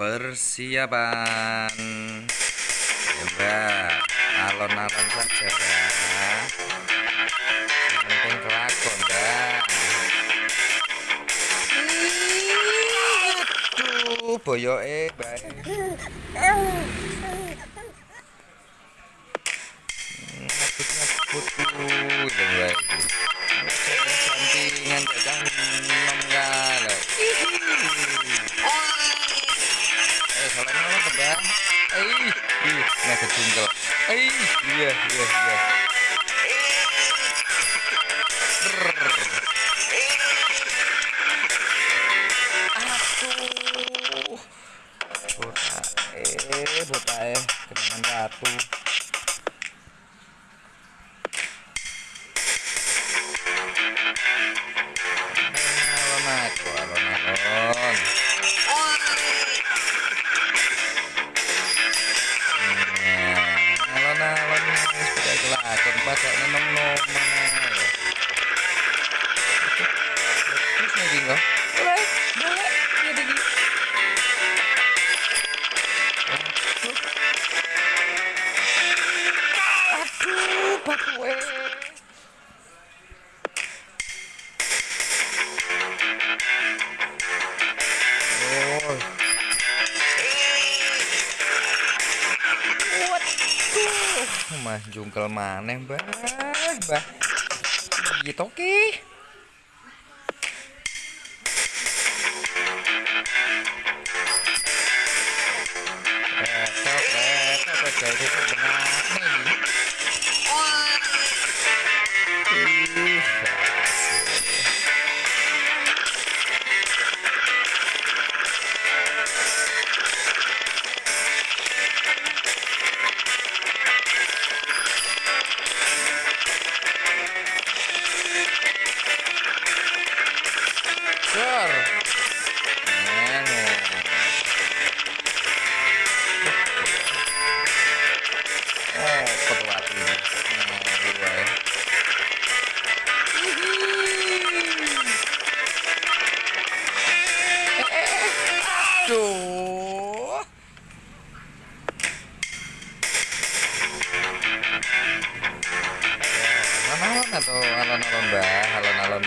persiapan. Ya alon-alon saja penting kelakon dah aduh boyoke bae ngabut kecungkel eh iya iya iya. Aduh. Botak botak eh kenangan batu baca nomor nomor terus lagi enggak boleh boleh ya begini aduh bakwe Oh. Mah jungkel maneh, Mbah. Mbah. Gitu oke. Retok, retok, Aduh. Atau alon-alon mbah, alon-alon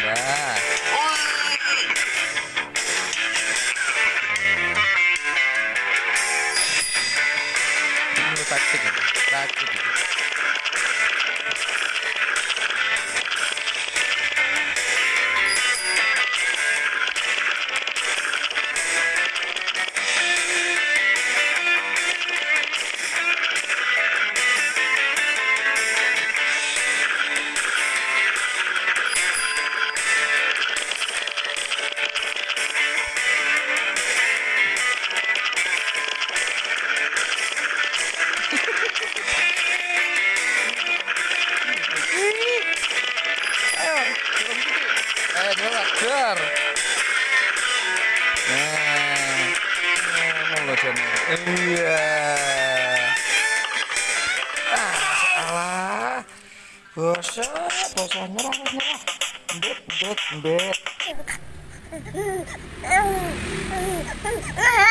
taktik ini, taktik dar. Nah. Iya. Ah, salah. Bosan, bosan nyerah, nyerah. Mbet, mbet. Ah!